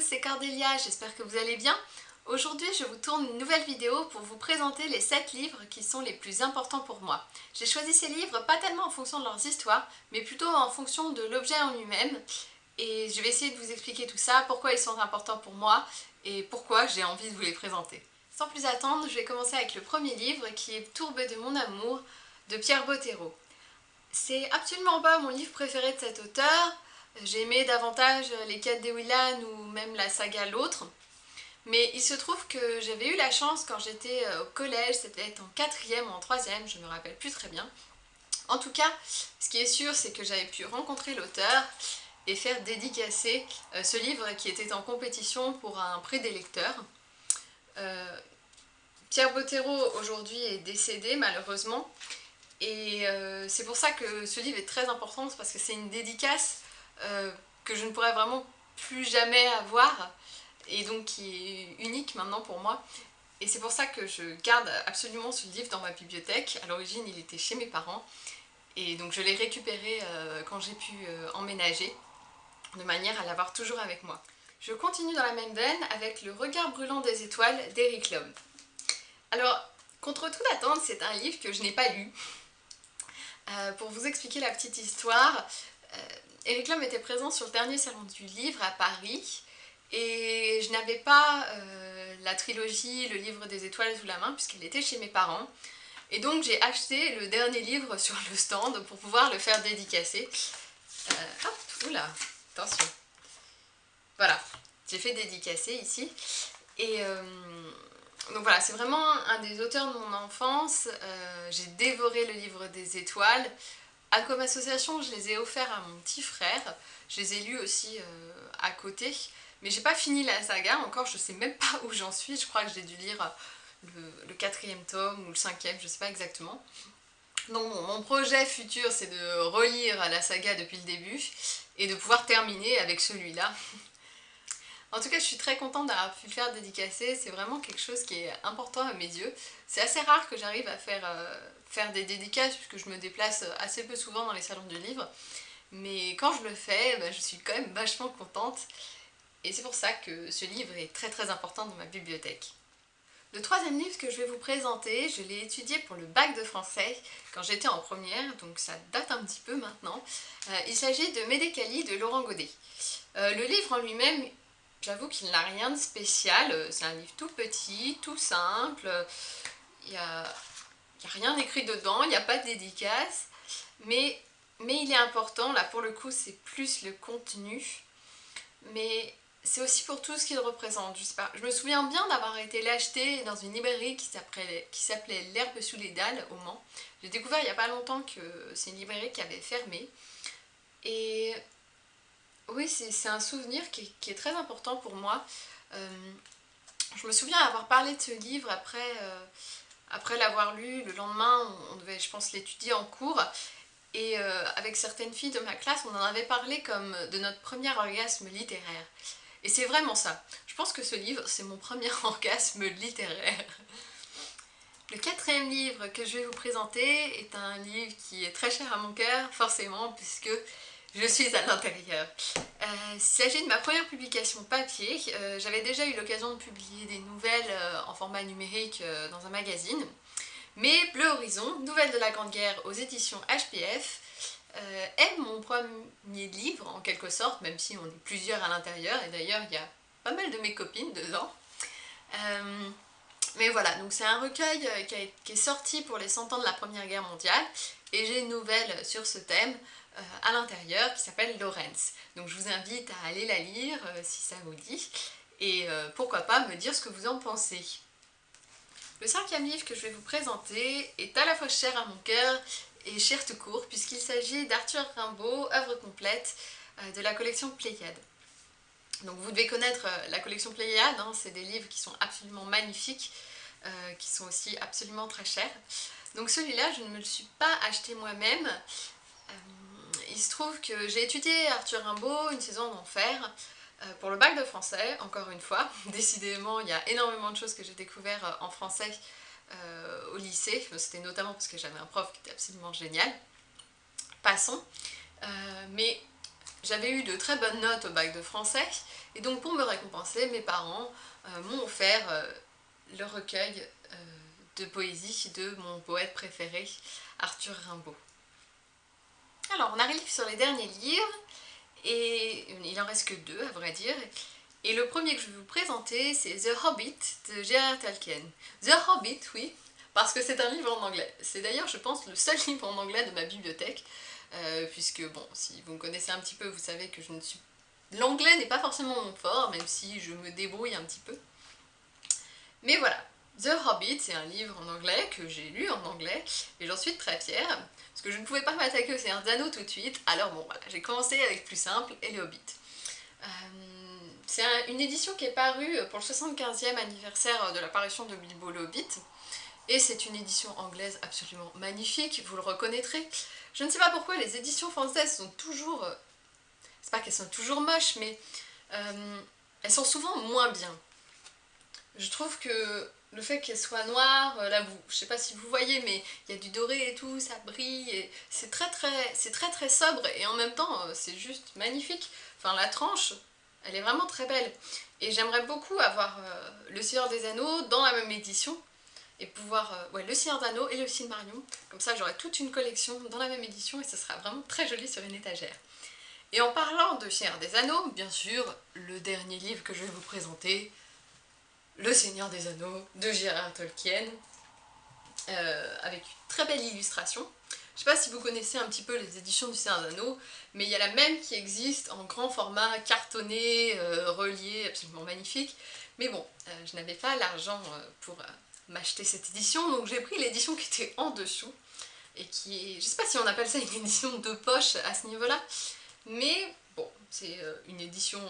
tous, c'est Cordélia, j'espère que vous allez bien. Aujourd'hui, je vous tourne une nouvelle vidéo pour vous présenter les 7 livres qui sont les plus importants pour moi. J'ai choisi ces livres pas tellement en fonction de leurs histoires, mais plutôt en fonction de l'objet en lui-même. Et je vais essayer de vous expliquer tout ça, pourquoi ils sont importants pour moi et pourquoi j'ai envie de vous les présenter. Sans plus attendre, je vais commencer avec le premier livre qui est Tourbe de mon amour de Pierre Bottero. C'est absolument pas mon livre préféré de cet auteur, j'ai aimé davantage les quêtes des Willan ou même la saga L'autre. Mais il se trouve que j'avais eu la chance quand j'étais euh, au collège, c'était en quatrième ou en troisième, je me rappelle plus très bien. En tout cas, ce qui est sûr, c'est que j'avais pu rencontrer l'auteur et faire dédicacer euh, ce livre qui était en compétition pour un prix des lecteurs. Euh, Pierre Bottero aujourd'hui est décédé malheureusement et c'est pour ça que ce livre est très important parce que c'est une dédicace euh, que je ne pourrais vraiment plus jamais avoir et donc qui est unique maintenant pour moi. Et c'est pour ça que je garde absolument ce livre dans ma bibliothèque. À l'origine, il était chez mes parents et donc je l'ai récupéré euh, quand j'ai pu euh, emménager de manière à l'avoir toujours avec moi. Je continue dans la même veine avec Le regard brûlant des étoiles d'Eric Lhomme. Alors, contre toute attente, c'est un livre que je n'ai pas lu. pour vous expliquer la petite histoire, Eric Lhomme était présent sur le dernier salon du livre à Paris et je n'avais pas euh, la trilogie Le livre des étoiles sous la main puisqu'elle était chez mes parents. Et donc j'ai acheté le dernier livre sur le stand pour pouvoir le faire dédicacer. Euh, hop, oula, attention. Voilà, j'ai fait dédicacer ici. Et euh, donc voilà, c'est vraiment un des auteurs de mon enfance. j'ai dévoré le livre des étoiles. À comme association, je les ai offerts à mon petit frère. Je les ai lus aussi euh, à côté. Mais j'ai pas fini la saga encore, je sais même pas où j'en suis. Je crois que j'ai dû lire le, quatrième tome ou le cinquième, je sais pas exactement. Donc mon projet futur c'est de relire la saga depuis le début et de pouvoir terminer avec celui-là. En tout cas, je suis très contente d'avoir pu le faire dédicacer, c'est vraiment quelque chose qui est important à mes yeux. C'est assez rare que j'arrive à faire, euh, des dédicaces puisque je me déplace assez peu souvent dans les salons du livre. Mais quand je le fais, bah, je suis quand même vachement contente. Et c'est pour ça que ce livre est très très important dans ma bibliothèque. Le troisième livre que je vais vous présenter, je l'ai étudié pour le bac de français quand j'étais en première, donc ça date un petit peu maintenant. Euh, il s'agit de Médécali de Laurent Godet. Euh, le livre en lui-même, J'avoue qu'il n'a rien de spécial, euh, c'est un livre tout petit, tout simple, il n'y a, rien écrit dedans, il n'y a pas de dédicace, mais, mais il est important, là pour le coup c'est plus le contenu, mais c'est aussi pour tout ce qu'il représente, je sais pas. Je me souviens bien d'avoir été l'acheter dans une librairie qui s'appelait L'herbe sous les dalles au Mans. J'ai découvert il n'y a pas longtemps que c'est une librairie qui avait fermé, et oui, c'est un souvenir qui, est très important pour moi. Euh, je me souviens avoir parlé de ce livre après, euh, l'avoir lu. Le lendemain, on, devait, je pense, l'étudier en cours. Et euh, avec certaines filles de ma classe, on en avait parlé comme de notre premier orgasme littéraire. Et c'est vraiment ça. Je pense que ce livre, c'est mon premier orgasme littéraire. Le quatrième livre que je vais vous présenter est un livre qui est très cher à mon cœur, forcément, puisque je suis à l'intérieur. Euh, il s'agit de ma première publication papier. Euh, j'avais déjà eu l'occasion de publier des nouvelles euh, en format numérique dans un magazine. Mais Bleu Horizon, Nouvelles de la Grande Guerre aux éditions HPF, est mon premier livre en quelque sorte, même si on est plusieurs à l'intérieur, et d'ailleurs il y a pas mal de mes copines dedans. mais voilà, donc c'est un recueil qui, est sorti pour les 100 ans de la Première Guerre mondiale, et j'ai une nouvelle sur ce thème, euh, à l'intérieur qui s'appelle Lorenz. Donc je vous invite à aller la lire euh, si ça vous dit et euh, pourquoi pas me dire ce que vous en pensez. Le cinquième livre que je vais vous présenter est à la fois cher à mon cœur et cher tout court puisqu'il s'agit d'Arthur Rimbaud, œuvre complète de la collection Pléiade. Donc vous devez connaître la collection Pléiade, hein, c'est des livres qui sont absolument magnifiques, qui sont aussi absolument très chers. Donc celui-là, je ne me le suis pas acheté moi-même, il se trouve que j'ai étudié Arthur Rimbaud, une saison d'enfer, euh, pour le bac de français, encore une fois. Décidément, il y a énormément de choses que j'ai découvert euh, en français euh, au lycée. C'était notamment parce que j'avais un prof qui était absolument génial. Passons. mais j'avais eu de très bonnes notes au bac de français, et donc pour me récompenser, mes parents euh, m'ont offert euh, le recueil euh, de poésie de mon poète préféré, Arthur Rimbaud. Alors, on arrive sur les derniers livres, et il en reste que deux à vrai dire, et le premier que je vais vous présenter, c'est The Hobbit de J.R.R. Tolkien. The Hobbit, oui, parce que c'est un livre en anglais. C'est d'ailleurs, je pense, le seul livre en anglais de ma bibliothèque, euh, puisque, bon, si vous me connaissez un petit peu, vous savez que je ne suis... L'anglais n'est pas forcément mon fort, même si je me débrouille un petit peu. Mais voilà, The Hobbit, c'est un livre en anglais que j'ai lu en anglais, et j'en suis très fière, parce que je ne pouvais pas m'attaquer au Seigneur d'Anneaux tout de suite, alors bon, voilà, j'ai commencé avec plus simple, et les Hobbits. Euh, c'est une édition qui est parue pour le 75e anniversaire de l'apparition de Bilbo le Hobbit. Et c'est une édition anglaise absolument magnifique, vous le reconnaîtrez. Je ne sais pas pourquoi les éditions françaises sont toujours... Euh, c'est pas qu'elles sont toujours moches, mais euh, elles sont souvent moins bien. Je trouve que le fait qu'elles soient noires, euh, là vous, je sais pas si vous voyez, mais il y a du doré et tout, ça brille, c'est très très, très sobre, et en même temps c'est juste magnifique. Enfin la tranche, elle est vraiment très belle. Et j'aimerais beaucoup avoir euh, Le Seigneur des Anneaux dans la même édition. Et pouvoir... Euh, ouais, Le Seigneur d'Anneaux et Le Silmarillion. Comme ça, j'aurai toute une collection dans la même édition et ce sera vraiment très joli sur une étagère. Et en parlant de Seigneur des Anneaux, bien sûr, le dernier livre que je vais vous présenter, Le Seigneur des Anneaux de Gérard Tolkien, euh, avec une très belle illustration. Je sais pas si vous connaissez un petit peu les éditions du Seigneur d'Anneau, mais il y a la même qui existe en grand format, cartonné, euh, relié, absolument magnifique. Mais bon, euh, je n'avais pas l'argent pour m'acheter cette édition, donc j'ai pris l'édition qui était en dessous, et qui est, je sais pas si on appelle ça une édition de poche à ce niveau-là, mais bon, c'est une édition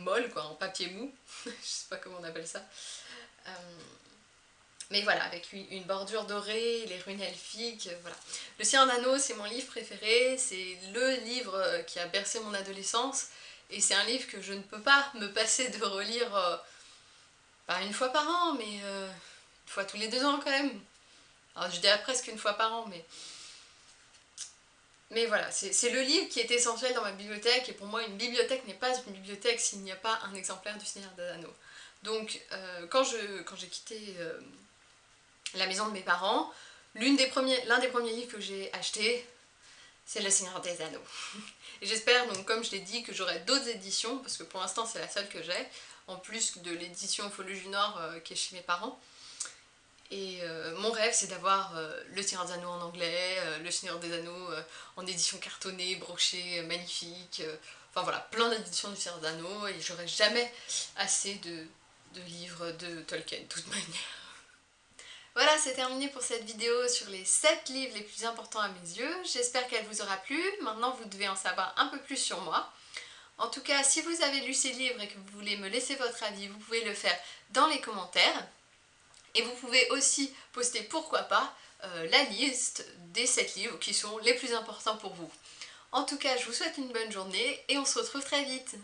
molle, quoi, en papier mou, je sais pas comment on appelle ça. Mais voilà, avec une, bordure dorée, les runes elfiques, euh, voilà. Le Seigneur d'Anneau, c'est mon livre préféré, c'est le livre euh, qui a bercé mon adolescence, et c'est un livre que je ne peux pas me passer de relire, euh, pas une fois par an, mais une fois tous les deux ans quand même. Alors je dirais presque une fois par an, mais... Mais voilà, c'est le livre qui est essentiel dans ma bibliothèque, et pour moi une bibliothèque n'est pas une bibliothèque s'il n'y a pas un exemplaire du Seigneur d'Anneau. Donc quand j'ai quitté la maison de mes parents. L'un des, premiers, des livres que j'ai acheté, c'est Le Seigneur des Anneaux. J'espère donc, comme je l'ai dit, que j'aurai d'autres éditions, parce que pour l'instant c'est la seule que j'ai, en plus de l'édition Fologie du Nord euh, qui est chez mes parents. Et euh, mon rêve c'est d'avoir euh, Le Seigneur des Anneaux en anglais, Le Seigneur des Anneaux en édition cartonnée, brochée, magnifique, enfin voilà, plein d'éditions du Seigneur des Anneaux, et j'aurai jamais assez de, de livres de Tolkien, de toute manière. Voilà, c'est terminé pour cette vidéo sur les 7 livres les plus importants à mes yeux. J'espère qu'elle vous aura plu. Maintenant, vous devez en savoir un peu plus sur moi. En tout cas, si vous avez lu ces livres et que vous voulez me laisser votre avis, vous pouvez le faire dans les commentaires. Et vous pouvez aussi poster, pourquoi pas, euh, la liste des 7 livres qui sont les plus importants pour vous. En tout cas, je vous souhaite une bonne journée et on se retrouve très vite.